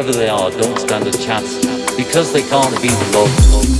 whoever they are, don't stand a chance because they can't beat love.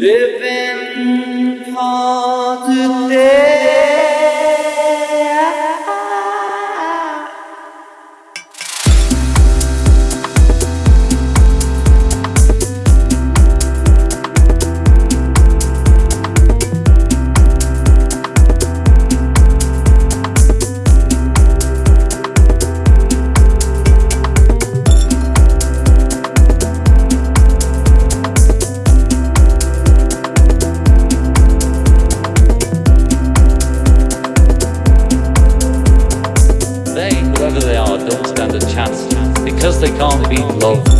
Because they can't beat love.